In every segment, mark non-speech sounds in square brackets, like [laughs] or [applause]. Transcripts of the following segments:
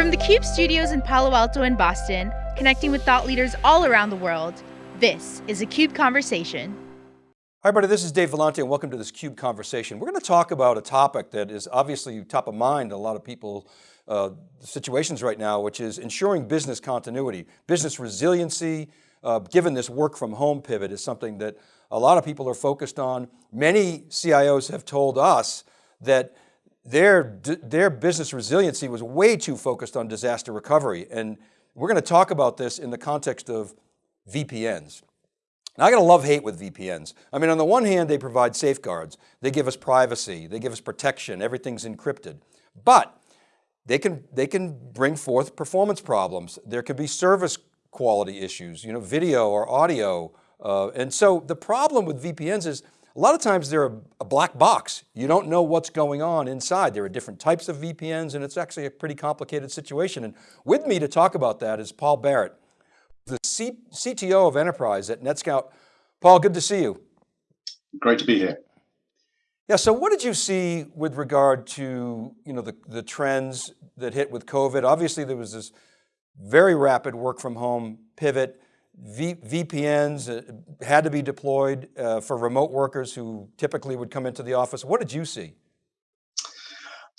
From the CUBE studios in Palo Alto and Boston, connecting with thought leaders all around the world, this is a CUBE Conversation. Hi everybody, this is Dave Vellante and welcome to this CUBE Conversation. We're going to talk about a topic that is obviously top of mind in a lot of people uh, situations right now, which is ensuring business continuity. Business resiliency, uh, given this work from home pivot is something that a lot of people are focused on. Many CIOs have told us that their, their business resiliency was way too focused on disaster recovery. And we're going to talk about this in the context of VPNs. Now I got a love hate with VPNs. I mean, on the one hand, they provide safeguards. They give us privacy. They give us protection. Everything's encrypted. But they can, they can bring forth performance problems. There could be service quality issues, you know, video or audio. Uh, and so the problem with VPNs is a lot of times they're a, a, black box. You don't know what's going on inside. There are different types of VPNs and it's actually a pretty complicated situation. And with me to talk about that is Paul Barrett, the C CTO of Enterprise at NetScout. Paul, good to see you. Great to be here. Yeah, so what did you see with regard to you know, the, the trends that hit with COVID? Obviously there was this very rapid work from home pivot. V VPNs uh, had to be deployed uh, for remote workers who typically would come into the office. What did you see?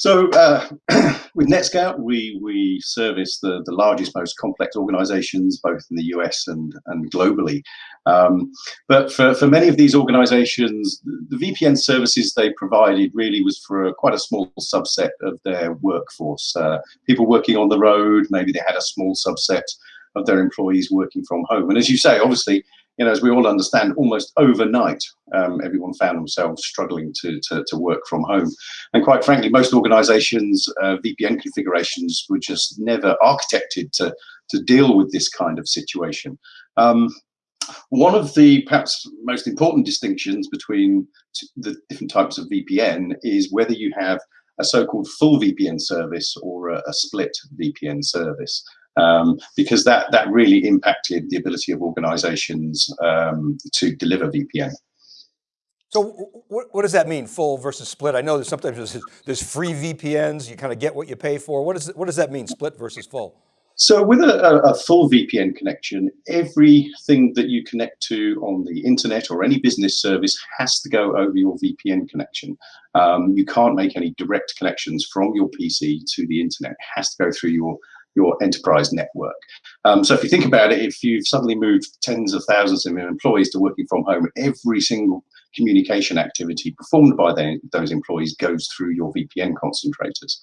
So uh, [clears throat] with NetScout, we, we service the, the largest, most complex organizations, both in the US and, and globally. Um, but for, for many of these organizations, the VPN services they provided really was for a, quite a small subset of their workforce. Uh, people working on the road, maybe they had a small subset of their employees working from home. And as you say, obviously, you know, as we all understand, almost overnight, um, everyone found themselves struggling to, to, to, work from home. And quite frankly, most organizations' uh, VPN configurations were just never architected to, to deal with this kind of situation. Um, one of the perhaps most important distinctions between the different types of VPN is whether you have a so-called full VPN service or a, a split VPN service um, because that, that really impacted the ability of organizations um, to deliver VPN. So what, what does that mean, full versus split? I know there's sometimes there's, there's free VPNs, you kind of get what you pay for. What, is it, what does that mean, split versus full? So with a, a, full VPN connection, everything that you connect to on the internet or any business service has to go over your VPN connection. Um, you can't make any direct connections from your PC to the internet. It has to go through your your enterprise network. Um, so if you think about it, if you've suddenly moved tens of thousands of employees to working from home, every single communication activity performed by the, those employees goes through your VPN concentrators.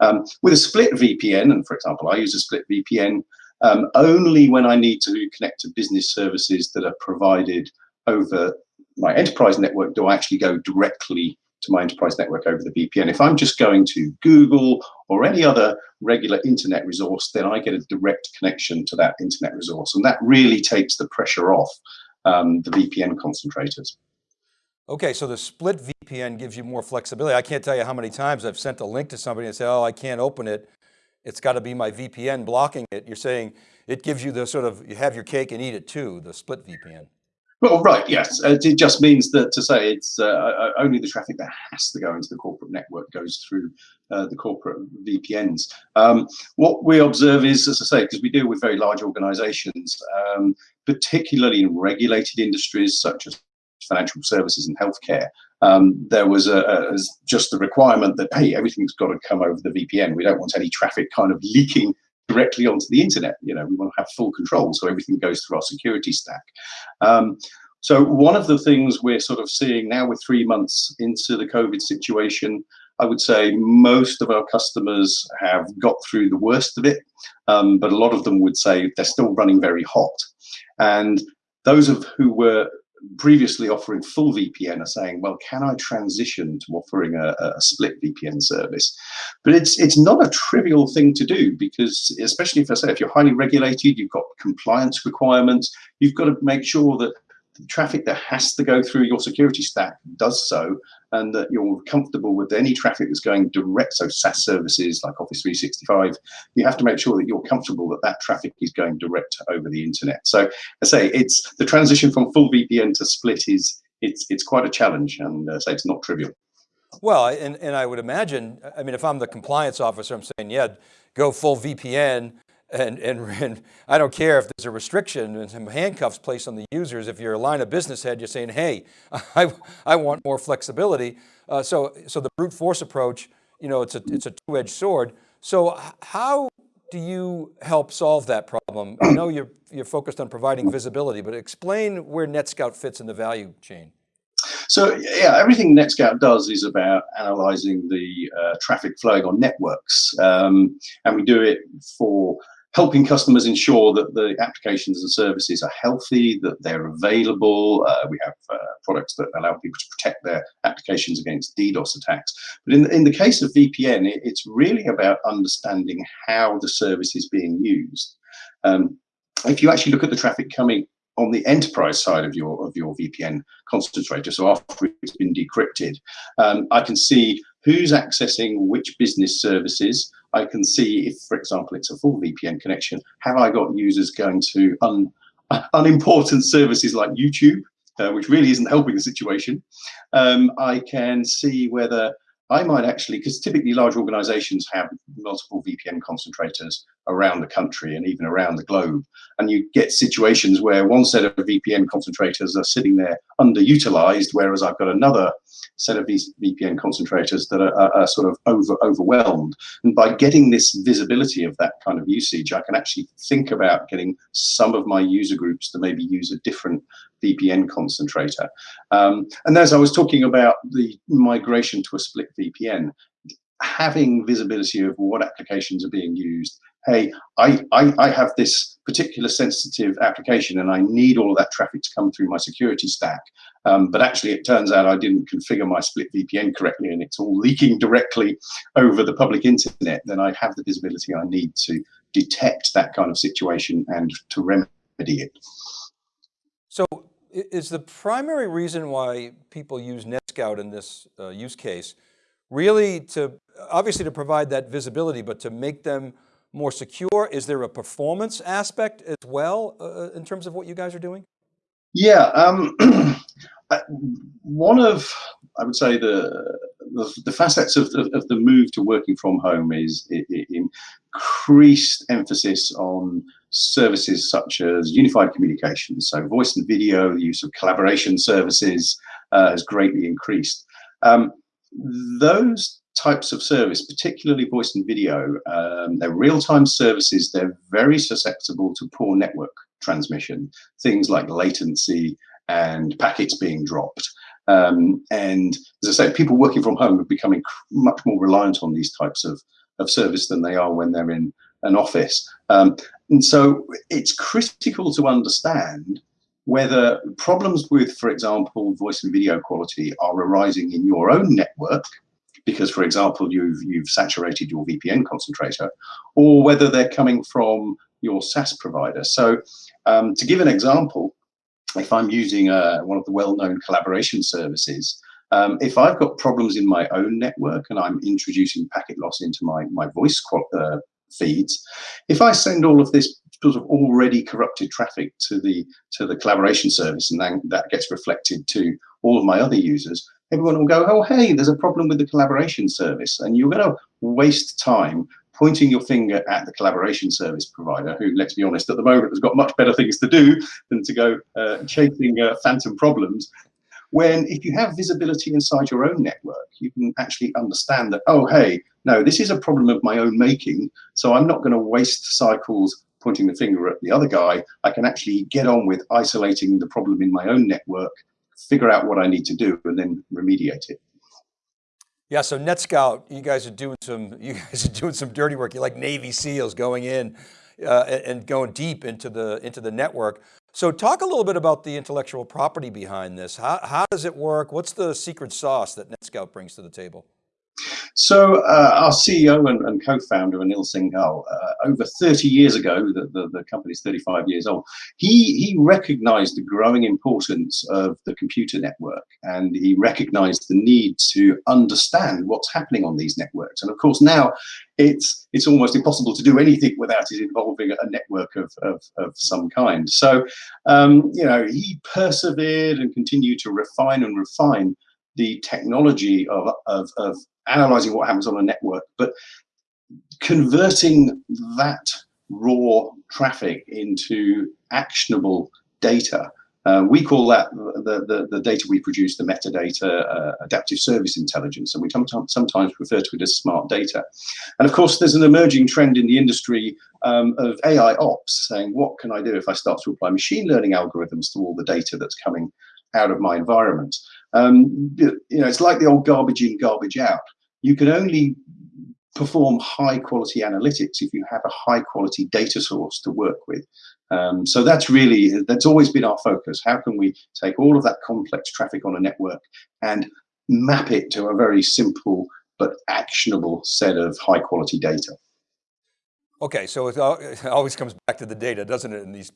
Um, with a split VPN, and for example, I use a split VPN um, only when I need to connect to business services that are provided over my enterprise network do I actually go directly to my enterprise network over the VPN. If I'm just going to Google or any other regular internet resource, then I get a direct connection to that internet resource. And that really takes the pressure off um, the VPN concentrators. Okay, so the split VPN gives you more flexibility. I can't tell you how many times I've sent a link to somebody and say, oh, I can't open it. It's got to be my VPN blocking it. You're saying it gives you the sort of, you have your cake and eat it too, the split VPN. Well, right, yes. Uh, it just means that to say it's uh, only the traffic that has to go into the corporate network goes through uh, the corporate VPNs. Um, what we observe is, as I say, because we deal with very large organizations, um, particularly in regulated industries such as financial services and healthcare, um, there was a, a, just the requirement that, hey, everything's got to come over the VPN. We don't want any traffic kind of leaking directly onto the internet. You know, we want to have full control, so everything goes through our security stack. Um, so one of the things we're sort of seeing now, we're three months into the COVID situation. I would say most of our customers have got through the worst of it, um, but a lot of them would say they're still running very hot. And those of who were previously offering full VPN are saying, well, can I transition to offering a, a, split VPN service? But it's it's not a trivial thing to do because especially if I say if you're highly regulated, you've got compliance requirements, you've got to make sure that traffic that has to go through your security stack does so and that you're comfortable with any traffic that's going direct. So SaaS services like Office 365, you have to make sure that you're comfortable that that traffic is going direct over the internet. So I say it's the transition from full VPN to split is it's it's quite a challenge and uh, say it's not trivial. Well, and, and I would imagine, I mean, if I'm the compliance officer, I'm saying, yeah, go full VPN and, and, and, I don't care if there's a restriction and some handcuffs placed on the users. If you're a line of business head, you're saying, hey, [laughs] I, I want more flexibility. Uh, so, so the brute force approach, you know, it's a, it's a two-edged sword. So how do you help solve that problem? I know you're, you're focused on providing visibility, but explain where NetScout fits in the value chain. So yeah, everything NetScout does is about analyzing the uh, traffic flowing on networks. Um, and we do it for helping customers ensure that the applications and services are healthy, that they're available. Uh, we have uh, products that allow people to protect their applications against DDoS attacks. But in, in the case of VPN, it, it's really about understanding how the service is being used. Um, if you actually look at the traffic coming on the enterprise side of your of your VPN concentrator, so after it's been decrypted, um, I can see who's accessing which business services. I can see if, for example, it's a full VPN connection, have I got users going to un, [laughs] unimportant services like YouTube, uh, which really isn't helping the situation. Um, I can see whether I might actually, because typically large organizations have multiple VPN concentrators around the country and even around the globe. And you get situations where one set of VPN concentrators are sitting there underutilized, whereas I've got another set of these VPN concentrators that are, are, are, sort of over overwhelmed. And by getting this visibility of that kind of usage, I can actually think about getting some of my user groups to maybe use a different VPN concentrator. Um, and as I was talking about the migration to a split VPN, having visibility of what applications are being used. Hey, I, I, I, have this particular sensitive application and I need all of that traffic to come through my security stack. Um, but actually, it turns out I didn't configure my split VPN correctly and it's all [laughs] leaking directly over the public internet. Then I have the visibility I need to detect that kind of situation and to remedy it. So is the primary reason why people use NetScout in this uh, use case really to, obviously to provide that visibility, but to make them more secure? Is there a performance aspect as well uh, uh in terms of what you guys are doing? Yeah, um, [clears throat] one of, I would say the, the, the facets of the, of the move to working from home is increased emphasis on services such as unified communications. So voice and video, the use of collaboration services uh, has greatly increased. Um, those types of service, particularly voice and video, um, they're real-time services. They're very susceptible to poor network transmission, things like latency and packets being dropped. Um, and as I say, people working from home are becoming much more reliant on these types of, of service than they are when they're in an office. Um, and so it's critical to understand whether problems with, for example, voice and video quality are arising in your own network, because, for example, you've, you've saturated your VPN concentrator, or whether they're coming from your SaaS provider. So um, to give an example, if I'm using uh, one of the well-known collaboration services, um, if I've got problems in my own network and I'm introducing packet loss into my, my voice uh, feeds, if I send all of this sort of already corrupted traffic to the to the collaboration service and then that gets reflected to all of my other users, everyone will go, oh, hey, there's a problem with the collaboration service. And you're going to waste time pointing your finger at the collaboration service provider, who, let's be honest, at the moment has got much better things to do than to go uh, chasing uh, phantom problems. When if you have visibility inside your own network, you can actually understand that, oh, hey, no, this is a problem of my own making, so I'm not going to waste cycles pointing the finger at the other guy. I can actually get on with isolating the problem in my own network, figure out what I need to do, and then remediate it. Yeah, so NetScout, you guys are doing some, [laughs] you guys are doing some dirty work. You're like Navy SEALs going in uh, and going deep into the, into the network. So talk a little bit about the intellectual property behind this. How, how does it work? What's the secret sauce that NetScout brings to the table? So uh, our CEO and, and co-founder Anil Singhal, uh, over 30 years ago, the, the, the company is 35 years old, he, he recognized the growing importance of the computer network and he recognized the need to understand what's happening on these networks. And of course now it's, it's almost impossible to do anything without it involving a network of, of, of some kind. So, um, you know, he persevered and continued to refine and refine the technology of, of, of analyzing what happens on a network, but converting that raw traffic into actionable data. Uh, we call that the, the, the, data we produce, the metadata, uh, adaptive service intelligence, and we sometimes refer to it as smart data. And of course, there's an emerging trend in the industry um, of AI ops, saying, what can I do if I start to apply machine learning algorithms to all the data that's coming out of my environment? Um, you know, it's like the old garbage in, garbage out. You can only perform high quality analytics if you have a high quality data source to work with. Um, so that's really, that's always been our focus. How can we take all of that complex traffic on a network and map it to a very simple but actionable set of high quality data? Okay, so it always comes back to the data, doesn't it, in these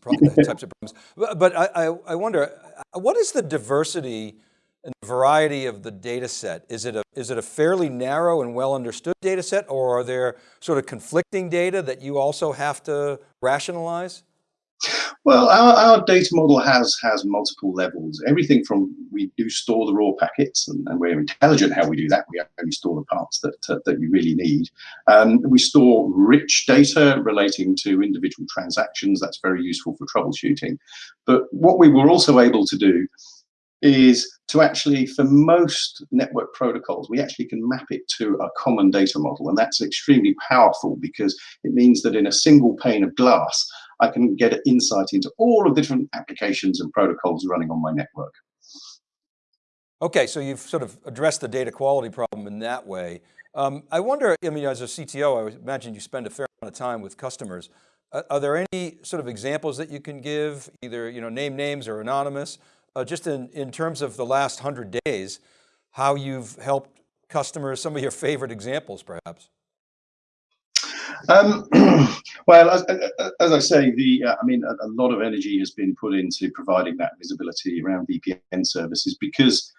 types of problems. But I, I wonder, what is the diversity and variety of the data set? Is it, a, is it a fairly narrow and well understood data set or are there sort of conflicting data that you also have to rationalize? Well, our, our data model has has multiple levels. Everything from we do store the raw packets, and, and we're intelligent how we do that. We only store the parts that uh, that you really need. Um, we store rich data relating to individual transactions. That's very useful for troubleshooting. But what we were also able to do is to actually, for most network protocols, we actually can map it to a common data model. And that's extremely powerful because it means that in a single pane of glass, I can get insight into all of the different applications and protocols running on my network. Okay, so you've sort of addressed the data quality problem in that way. Um, I wonder, I mean, as a CTO, I imagine you spend a fair amount of time with customers. Uh, are there any sort of examples that you can give, either you know, name names or anonymous, uh, just in, in terms of the last 100 days, how you've helped customers, some of your favorite examples perhaps? Um, [clears throat] well, as, as, I say, the uh, I mean, a, a, lot of energy has been put into providing that visibility around VPN services because,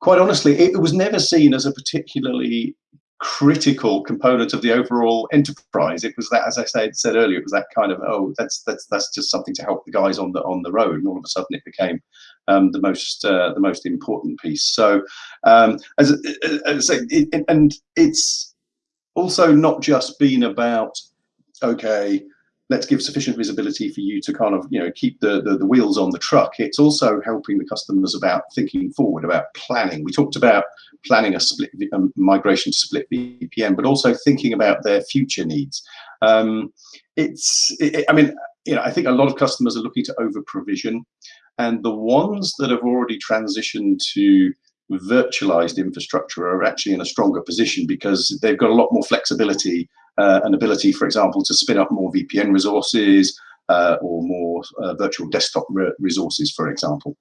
quite honestly, it was never seen as a particularly critical component of the overall enterprise. It was that, as I said, said earlier, it was that kind of oh, that's that's that's just something to help the guys on the on the road, and all of a sudden it became um, the most uh, the most important piece. So, um, as, as I say, it, and it's also not just been about okay let's give sufficient visibility for you to kind of you know keep the, the, the wheels on the truck. It's also helping the customers about thinking forward about planning. We talked about planning a split a migration to split vpn but also thinking about their future needs. Um, it's it, i mean you know i think a lot of customers are looking to over provision and the ones that have already transitioned to virtualized infrastructure are actually in a stronger position because they've got a lot more flexibility uh, and ability, for example, to spin up more VPN resources uh, or more uh, virtual desktop re resources, for example.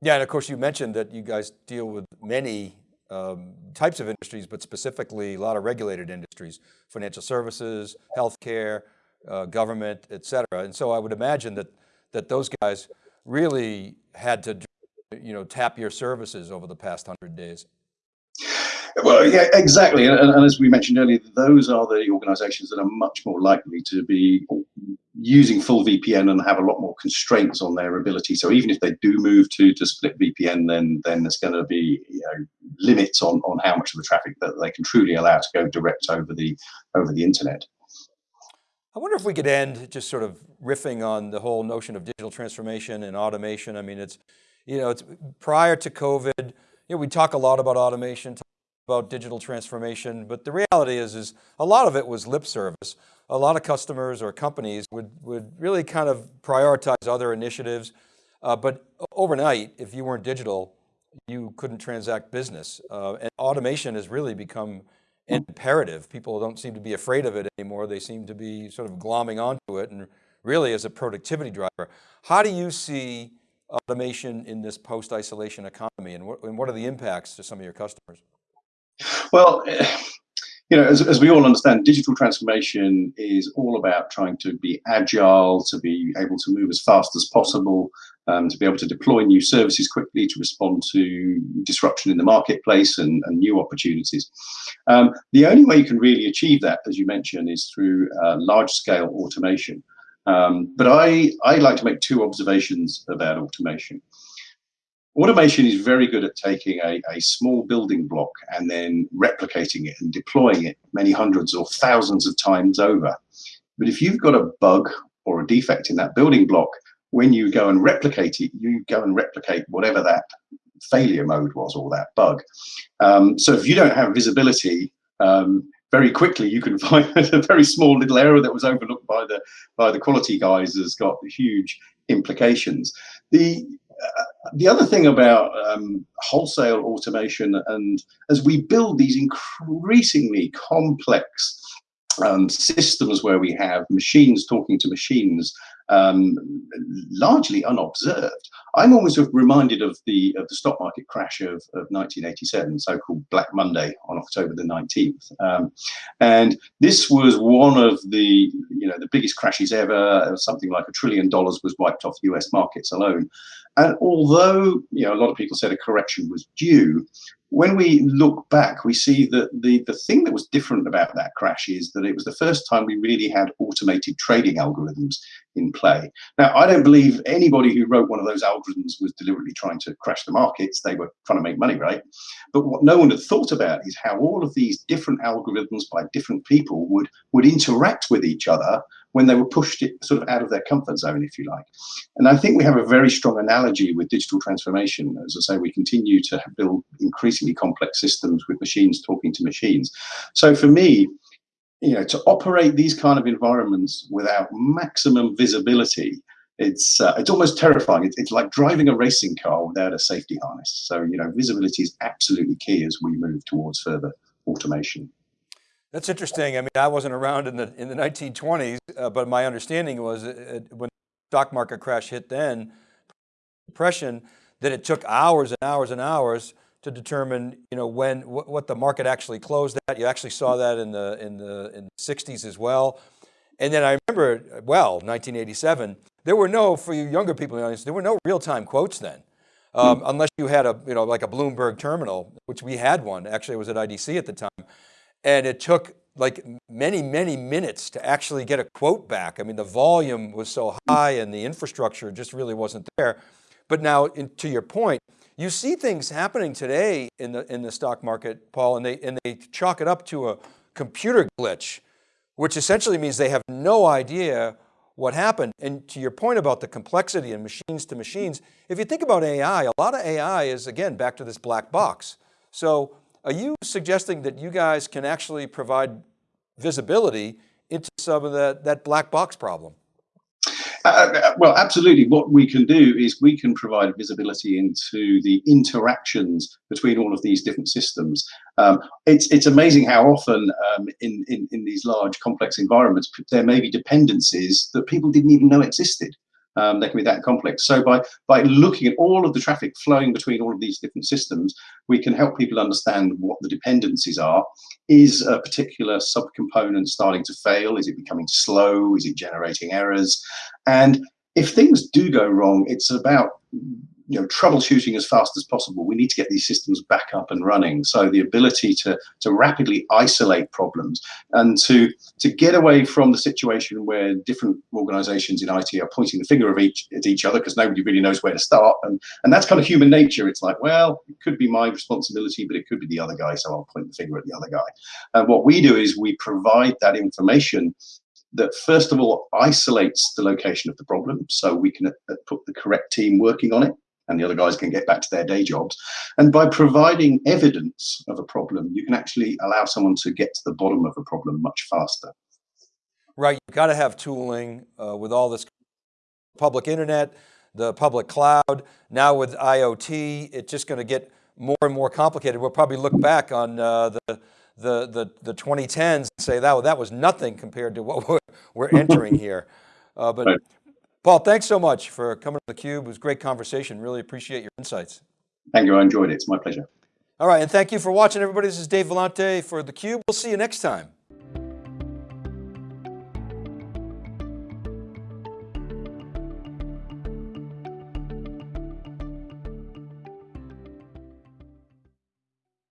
Yeah, and of course you mentioned that you guys deal with many um, types of industries, but specifically a lot of regulated industries, financial services, healthcare, uh, government, et cetera. And so I would imagine that, that those guys really had to you know, tap your services over the past hundred days? Well, yeah, exactly. And, and, as we mentioned earlier, those are the organizations that are much more likely to be using full VPN and have a lot more constraints on their ability. So even if they do move to, to split VPN, then then there's going to be you know, limits on, on how much of the traffic that they can truly allow to go direct over the over the internet. I wonder if we could end just sort of riffing on the whole notion of digital transformation and automation. I mean, it's you know, it's prior to COVID, you know, we talk a lot about automation, about digital transformation, but the reality is, is a lot of it was lip service. A lot of customers or companies would, would really kind of prioritize other initiatives. Uh, but overnight, if you weren't digital, you couldn't transact business. Uh, and automation has really become imperative. People don't seem to be afraid of it anymore. They seem to be sort of glomming onto it and really as a productivity driver. How do you see automation in this post-isolation economy and what, and what are the impacts to some of your customers? Well, you know, as, as we all understand, digital transformation is all about trying to be agile, to be able to move as fast as possible, um, to be able to deploy new services quickly, to respond to disruption in the marketplace and, and new opportunities. Um, the only way you can really achieve that, as you mentioned, is through uh, large-scale automation. Um, but I, I like to make two observations about automation. automation is very good at taking a, a small building block and then replicating it and deploying it many hundreds or thousands of times over. But if you've got a bug or a defect in that building block, when you go and replicate it, you go and replicate whatever that failure mode was or that bug. Um, so if you don't have visibility, um, very quickly you can [laughs] find a very small little error that was overlooked by the by the quality guys has got huge implications. The uh, the other thing about um, wholesale automation and as we build these increasingly complex um, systems where we have machines talking to machines um, largely unobserved. I'm always reminded of the of the stock market crash of, of 1987, so-called Black Monday on October the 19th, um, and this was one of the you know the biggest crashes ever. Something like a trillion dollars was wiped off U.S. markets alone, and although you know a lot of people said a correction was due, when we look back, we see that the, the thing that was different about that crash is that it was the first time we really had automated trading algorithms in play. Now, I don't believe anybody who wrote one of those algorithms was deliberately trying to crash the markets. They were trying to make money, right? But what no one had thought about is how all of these different algorithms by different people would, would interact with each other when they were pushed sort of out of their comfort zone, if you like. And I think we have a very strong analogy with digital transformation. As I say, we continue to build increasingly complex systems with machines talking to machines. So for me, you know, to operate these kind of environments without maximum visibility, it's uh, it's almost terrifying. It's, it's like driving a racing car without a safety harness. So you know, visibility is absolutely key as we move towards further automation. That's interesting. I mean, I wasn't around in the in the 1920s, uh, but my understanding was it, when the stock market crash hit then, depression, that it took hours and hours and hours to determine, you know, when wh what the market actually closed at. You actually saw that in the in the in the 60s as well. And then I remember, well, 1987, there were no, for you younger people in the audience, there were no real-time quotes then. Um. Unless you had a, you know, like a Bloomberg terminal, which we had one, actually it was at IDC at the time. And it took like many, many minutes to actually get a quote back. I mean, the volume was so high and the infrastructure just really wasn't there. But now in, to your point, you see things happening today in the, in the stock market, Paul, and they, and they chalk it up to a computer glitch, which essentially means they have no idea what happened. And to your point about the complexity and machines to machines, if you think about AI, a lot of AI is again, back to this black box. So are you suggesting that you guys can actually provide visibility into some of that, that black box problem? Uh, uh, well, absolutely. What we can do is we can provide visibility into the interactions between all of these different systems. Um, it's it's amazing how often um, in, in in these large complex environments there may be dependencies that people didn't even know existed um, they can be that complex. So by, by looking at all of the traffic flowing between all of these different systems, we can help people understand what the dependencies are. Is a particular subcomponent starting to fail? Is it becoming slow? Is it generating errors? And if things do go wrong, it's about you know, troubleshooting as fast as possible. We need to get these systems back up and running. So the ability to, to rapidly isolate problems and to, to get away from the situation where different organizations in IT are pointing the finger of each, at each other because nobody really knows where to start. And, and that's kind of human nature. It's like, well, it could be my responsibility, but it could be the other guy. So I'll point the finger at the other guy. And what we do is we provide that information that first of all isolates the location of the problem so we can uh, put the correct team working on it and the other guys can get back to their day jobs. And by providing evidence of a problem, you can actually allow someone to get to the bottom of a problem much faster. Right, you've got to have tooling uh, with all this public internet, the public cloud. Now with IoT, it's just going to get more and more complicated. We'll probably look back on uh, the, the, the, the 2010s and say that, that was nothing compared to what [laughs] we're, we're entering here. Uh, but right. Paul, thanks so much for coming to theCUBE. It was a great conversation. Really appreciate your insights. Thank you, I enjoyed it. It's my pleasure. All right, and thank you for watching everybody. This is Dave Vellante for theCUBE. We'll see you next time.